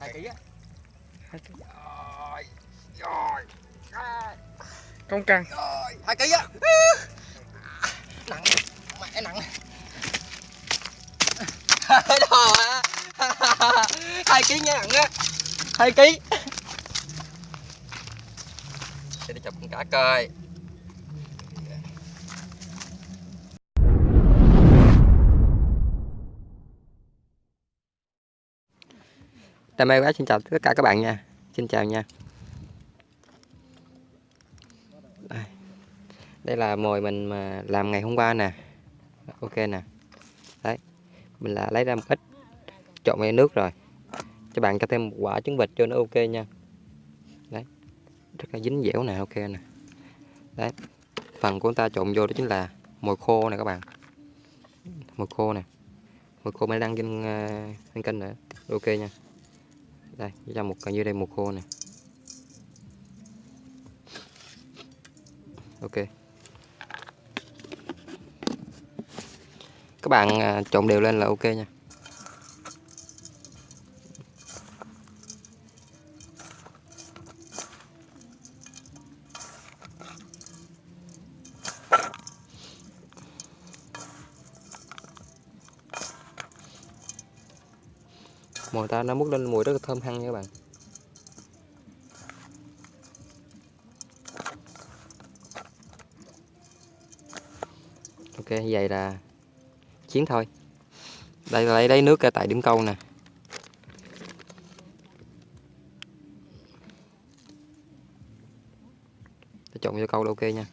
hai ký á. Hai ký. rồi rồi Công căng rồi hai ký á. Nặng mẹ nặng đó á. Hai ký nha nặng á. Hai ký. Để đi chụp con cá coi Đam mê quá xin chào tất cả các bạn nha. Xin chào nha. Đây, đây là mồi mình mà làm ngày hôm qua nè. Ok nè. Đấy. Mình là lấy ra một ít Trộn với nước rồi. Cho bạn cho thêm một quả trứng vịt cho nó ok nha. Đấy. Rất là dính dẻo nè ok nè. Đấy. Phần của chúng ta trộn vô đó chính là mồi khô nè các bạn. Mồi khô nè. Mồi khô mới đăng trên, ờ, trên kênh nữa. Ok nha đây cho một coi như đây một khô này. Ok. Các bạn à, trộn đều lên là ok nha. Ta nó mút lên mùi rất là thơm hăng nha các bạn. Ok, vậy là chiến thôi. Đây, lấy lấy nước tại điểm câu nè. Để trộn vô câu là ok nha.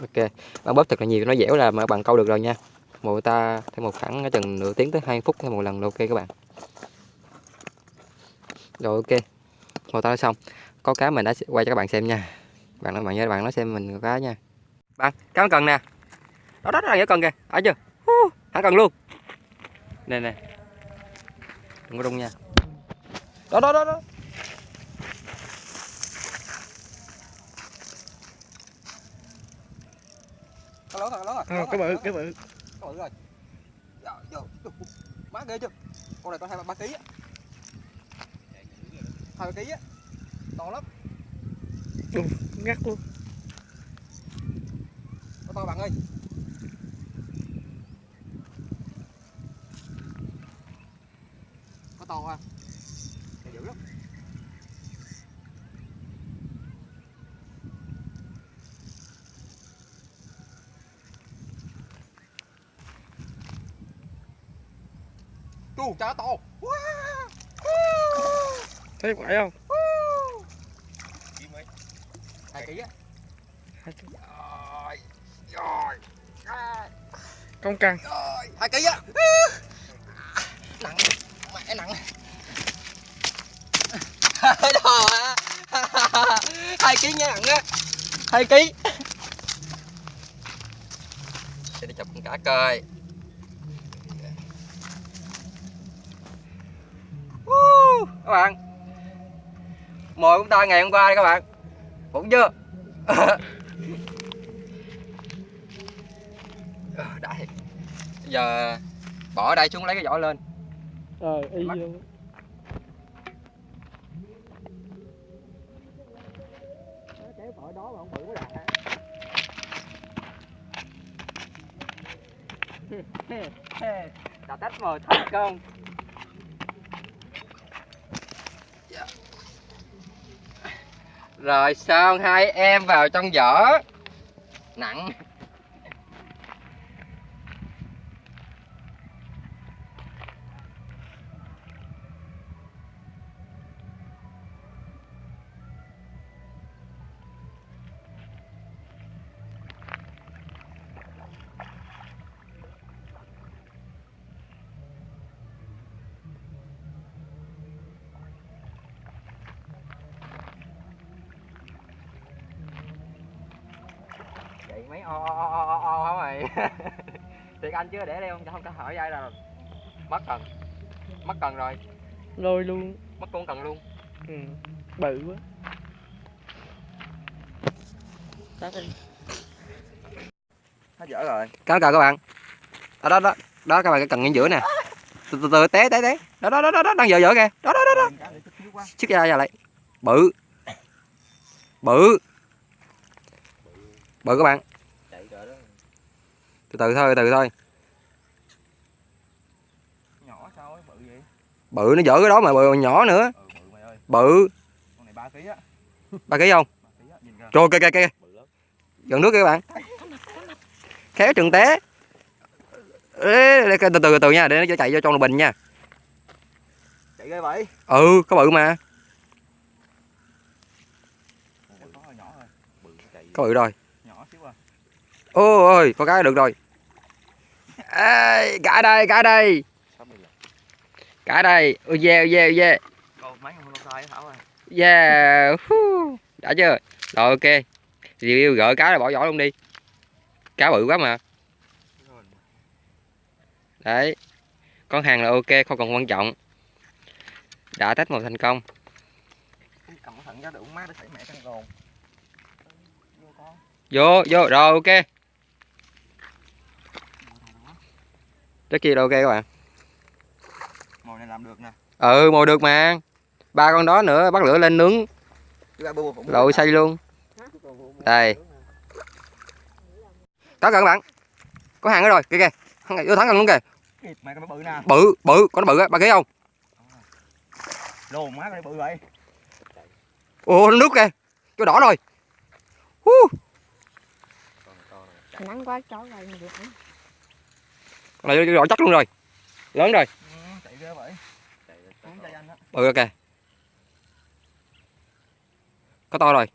Ok. Bạn bóp thật là nhiều, nó dẻo là mà bạn câu được rồi nha. Một ta thêm một khoảng chừng nửa tiếng tới 2 phút thêm một lần là ok các bạn. Rồi, ok. Một ta đã xong. Có cá mình đã quay cho các bạn xem nha. Bạn nói, bạn nhớ bạn nói xem mình có cá nha. Bạn, cá cần nè. Đó đó là dễ cần kìa. Ở chưa? Hắn cần luôn. Nè nè. Đừng có rung nha. Đó đó đó đó. Lớn rồi, lớn rồi. Cái bự cái bự Có bự rồi. Vô. Má ghê chưa? Con này có hai ba ký á. Hai ba ký á. To lắm. Đù, ngắt luôn to bạn ơi. Có to ha. Này dữ lắm. Chú cá to. Thấy quậy không Hai ký á. Hai ký. Rồi. Rồi. Công Rồi. Hai ký á. Nặng. Mẹ nặng. Á. Hai ký nha nặng á. Hai ký. Để đi chụp con cá coi. Các bạn. Mồi của chúng ta ngày hôm qua đây các bạn. Cũng chưa. Ờ, đã thiệt. Bây giờ bỏ ở đây xuống lấy cái vỏ lên. Rồi y Mắt. vô. Đó mà không bự quá đạt đã tách mồi thành công rồi xong hai em vào trong vỏ nặng. Mấy o o o o o hả mày Thiệt anh chứ để đây không không có hỏi ai đâu. Mất cần. Mất cần rồi, lôi luôn mất con cần luôn. ừ. bự quá Tắt đi. nó dở rồi Cá cờ các bạn. Đó đó đó. Đó các bạn cái cần ngay giữa nè. Từ từ từ té té té. Đó đó đó đó, đó. đang dở dở kìa. Đó đó đó đó. Xích ra ra lại. Bự. Bự. Bự các bạn. Từ từ thôi, từ từ thôi. nhỏ sao ấy bự vậy Bự nó dở cái đó mà bự nhỏ nữa. ừ bự mày ơi Bự. con này ba ký á Ba ký không? nhìn kìa Trời kìa kìa Gần nước kìa các bạn. Khéo chừng té. Ê, từ từ từ nha, để nó chạy vô trong bình nha. chạy ghê vậy Ừ, có bự mà. Có bự rồi. Ôi ôi, có cái được rồi. Ê, cả đây, cả đây. Cả đây. Ôi yeah, yeah, yeah. mấy con sai thảo à Yeah. Đã chưa? Rồi ok. Review gỡ cá rồi bỏ vỏ luôn đi. Cá bự quá mà. Đấy. Con hàng là ok, không còn quan trọng. Đã test một thành công. cầm thận ra được má để xảy mẹ con Vô, vô, rồi ok. Rất là ok các bạn. mồi này làm được nè Ừ, mồi được mà. Ba con đó nữa bắt lửa lên nướng, lội xay luôn. Đây. Có kìa các bạn. Có hàng nữa rồi, kìa kìa. Vô thẳng gần luôn kìa. Bự nè Bự, bự, con nó bự á, ba ký không? lồn má này bự vậy Ồ, nó nước kìa. Chỗ đỏ rồi. Hú. nắng quá chó rồi này đỏ chắc luôn rồi. Lớn rồi. ừ, chạy vậy á Bự kìa. Có to rồi.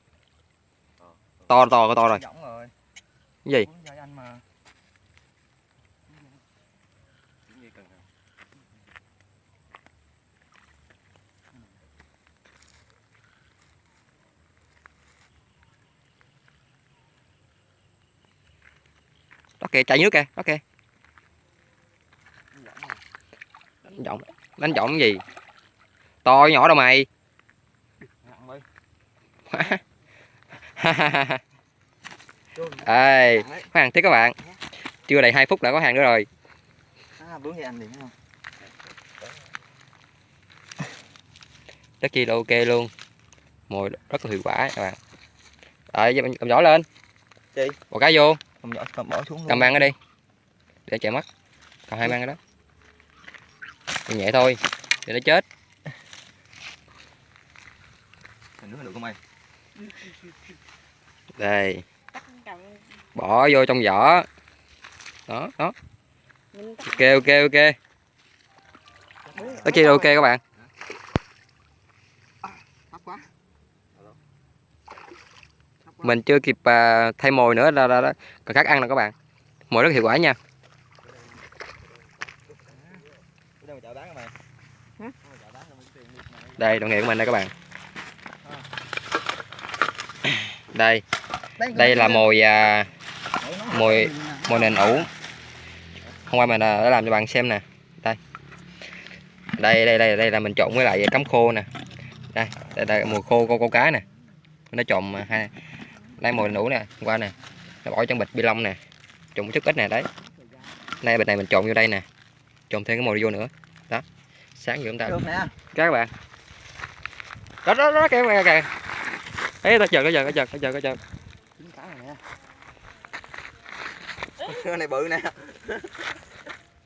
To to có to rồi. Cái gì? Kìa, chạy nước kìa, đó kìa. Giọng rồi. Đánh giọng. Đánh giọng gì? To nhỏ đâu mày. Ê, đấy. có hàng tiếp các bạn. Chưa đầy 2 phút đã có hàng nữa rồi. à, Rất chi là ok luôn. Mồi rất là hiệu quả các bạn. Rồi, cầm, cầm giỏ lên. Gì? Bỏ cá vô, cầm nhỏ cầm bỏ xuống luôn cầm mang nó đi. Để chạy mất. Cầm hai mang cái đó. Nhẹ nhẹ thôi, để nó chết. Thành nước được không mày Đây, bỏ vô trong giỏ. Đó, đó. mình Ok ok ok. Rất chi là ok các bạn. Mình chưa kịp à, thay mồi nữa là, là, là còn khác ăn nè các bạn. Mồi rất hiệu quả nha. Cái đâu mà chợ bán hả mày Hả? Đâu mà chợ bán đâu mà tiền đi mày Đây, đồng nghiệp của mình đây các bạn. Đây, đây là mồi à, mồi mồi nền ủ. Hôm qua mình à, đã làm cho bạn xem nè. Đây. Đây đây đây đây là mình trộn với lại cắm khô nè. Đây, đây, đây mồi khô câu câu cá nè. Nó trộn hai đây mồi nền ủ nè, hôm qua nè. Nó bỏ trong bịch bi lông nè. Trộn chút ít nè đấy. Đây bịch này mình trộn vô đây nè. Trộn thêm cái mồi vô nữa. Đó. Sáng vừa chúng ta các bạn đó đó đó kìa kìa kìa. Ấy ta chờ có chờ có chờ có chờ có chờ. Dính cá này nè. Cái này bự nè.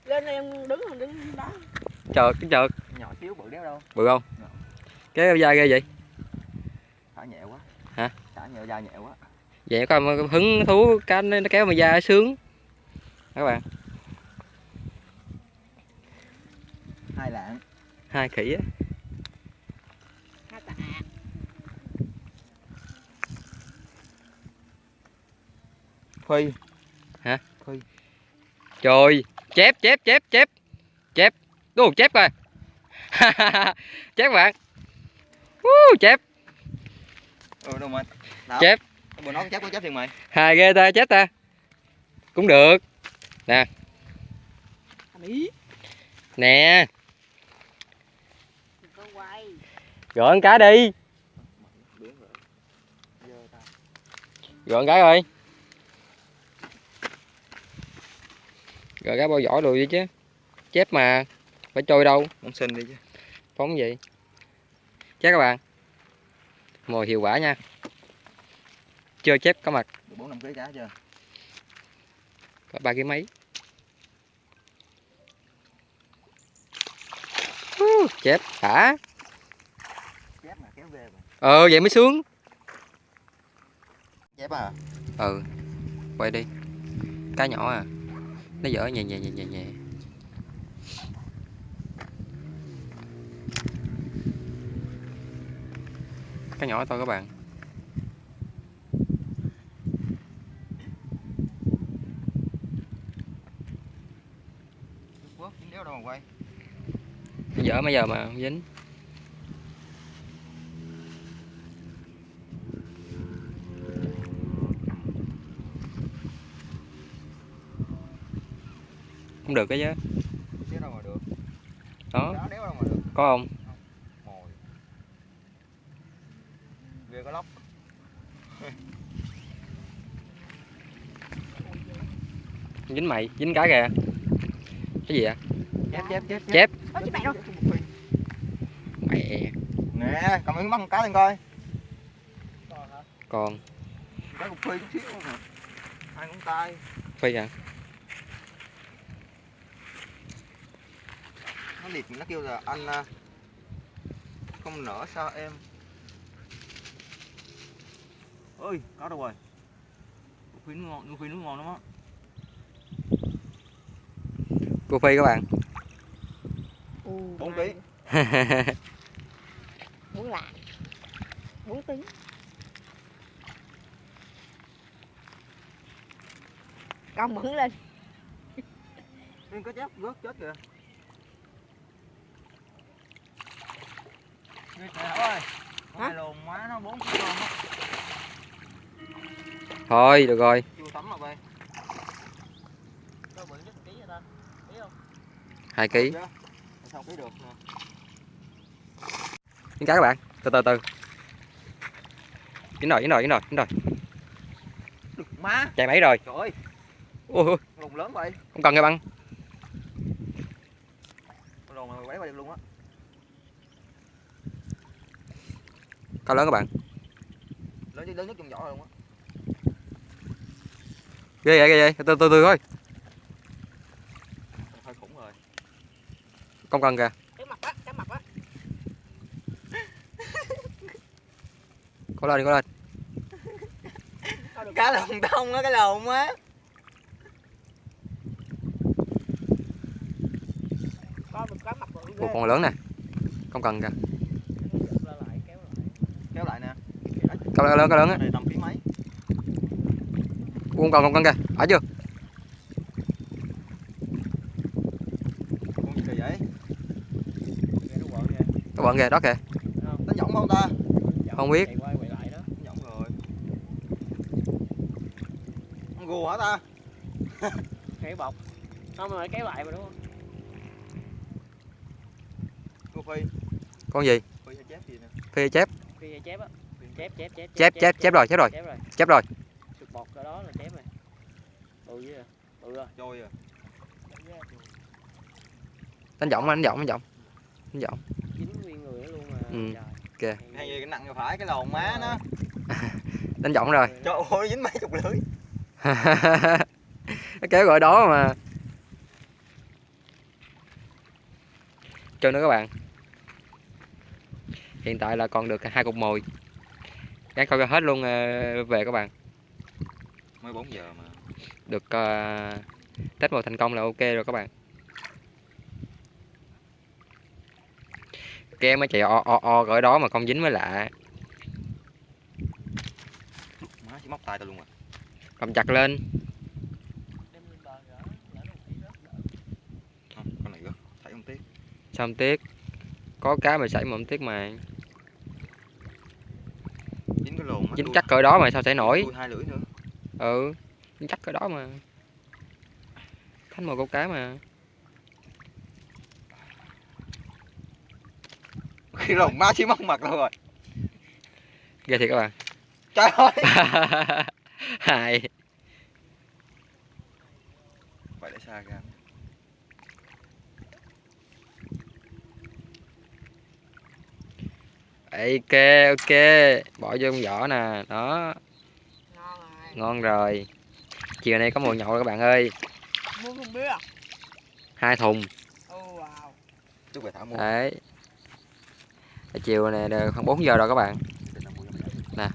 Lên em đứng không đứng đó chờ cái chờ. Nhỏ xíu bự đéo đâu. Bự không? Cái da ghê vậy? Thả nhẹ quá. Hả? Thả nhẹ da nhẹ quá. Vậy có hứng thú cá nó kéo mà da sướng. Các bạn. Hai lạng. Hai khỉ á Phi trời chép chép chép chép. Chép. Ô chép coi. Chép bạn. Uh, chép. Ừ đâu mà Đâu? chép. Bữa nó chép có chép thì mày. Hai ghê ta chép ta. Cũng được. Nè. Nè. Con cá đi. Rồi. Gọi con cá rồi gọi cá bao vỏ rồi đi chứ. Chép mà phải trôi đâu. Muốn xin đi chứ. Phóng gì? Chắc các bạn. Mồi hiệu quả nha. Chưa chép có mặt. Được bốn năm ký cá chưa? Có ba cái mấy? Chép. Hả? Chép mà kéo về mà. Ờ vậy mới sướng. Chép à? Ừ. Quay đi. Cá nhỏ à nó dở nhẹ nhẹ nhẹ nhẹ nhẹ cá nhỏ thôi các bạn. Dở mấy giờ mà không dính không được cái chứ. Đéo đâu mà được. Đó. Đó đéo đâu mà được. Có không? Mồi. Ghê có lóc. Dính mày dính cái kìa. Cái gì vậy? Chép chép chép. Chép chị mẹ đâu. mẹ. Nè cầm miếng mắm con cá lên coi. Còn. Cá cục phi chút xíu hai ngón tay. Phi à nó liệt nó kêu là anh à, không nở sao em? Ơi có đâu rồi. Ngon cục phi nó ngon lắm á. Cô phi các bạn. Bốn ký. Bốn lạng. Bốn tấn. Con bẩn lên. Nên có chép rớt chết kìa Ghê trời ơi Con Hả? này lồn quá nó bốn ký con á thôi được rồi Chưa tắm mà bay Đâu bự nhất ký vậy ta? Thấy không? hai ký. Sao ký được nè dính cá các bạn. Từ từ từ. Dính rồi dính rồi dính rồi dính rồi. Được má. Chạy mấy rồi. Trời ơi. Ôi lồn lớn vậy. Không cần cái băng này quấy qua được luôn á cao lớn các bạn. Lớn nhất lớn nhất trong vỏ rồi luôn á? Ghê vậy ghê vậy. Từ từ từ thôi Hơi khủng rồi. Không cần kìa. Cái mặt á, cái mặt á. có lên đi có lên. Cá lồn đông á cái lồn á. Cá một con lớn nè. Không cần kìa Giật ra lại kéo lại. Kéo lại nè cao lớn lớn cao lớn á. Cái này tầm ký mấy? Không cần không cần kìa. Ở chưa? Con gì kỳ vậy? Nó kìa. các bạn kìa đó kìa. Không? Đánh giọng không ta? Không biết. Lại Con gù hả ta? Kéo bọc. Không mà kéo lại mà đúng không? Cô Phi. Con gì? Phi hay chép gì nè? Phi chép. Vậy chép á. Chép chép chép chép chép chép rồi chép rồi Chép rồi. chép rồi Sụt bọt ở đó là chép rồi. Bự chứ. Bự rồi. Trôi à đánh giọng đánh giọng đánh giọng đánh giọng Dính nguyên người luôn mà. Ừ. Trời. Hay gì cái nặng vô phải cái lồn má nó đánh giọng rồi Trời ơi dính mấy chục lưỡi nó kéo gọi đó mà chơi nữa các bạn hiện tại là còn được hai cục mồi gắn coi hết luôn ờ, về các bạn. Mới 4 giờ mà. Được uh, test mồi thành công là ok rồi các bạn. Cái mới chạy o o o gọi đó mà không dính mới lạ. Má chỉ móc tay tao luôn à. Cầm chặt lên. Không con này rớt Thấy không tiếc. Xong tiếc? Có cá mà xảy mà không tiếc mà dính chắc cỡ đó mà sao sẽ nổi? Ừ dính chắc cỡ đó mà. Thánh mồi câu cá mà. Khi lồng ma chỉ mất mặt đâu rồi? Ghê thiệt các bạn. Trời ơi. Hài phải để xa ra. Ok ok. Bỏ vô trong vỏ nè đó. Ngon rồi. Ngon rồi chiều nay có mùa nhậu rồi các bạn ơi. Mua thùng bia hai thùng. Oh wow. Chúc về thả mua. Đấy. Chiều này đều khoảng 4 giờ rồi các bạn. Mày.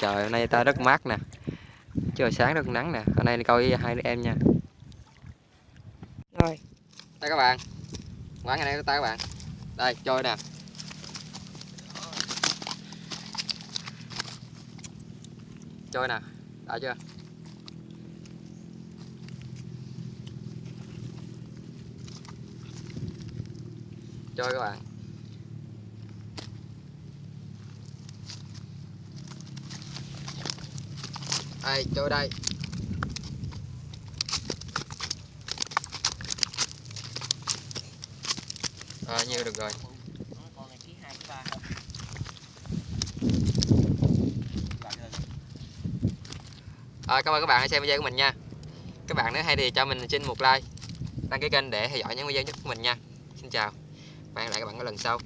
trời hôm nay ta rất mát nè. Trời sáng rất nắng nè. Hôm nay đi coi với hai đứa em nha. Rồi. Đây các bạn. Quán ngày nay của ta các bạn. Đây trôi nè trôi nè đã chưa? Trôi các bạn. Đây trôi đây. À, nhiều được rồi con này ký hai ký ba Lại rồi. À, cảm ơn các bạn đã xem video của mình nha. Các bạn nếu hay thì cho mình xin một like Đăng ký kênh để theo dõi những video nhất của mình nha. Xin chào. Và hẹn lại các bạn ở lần sau.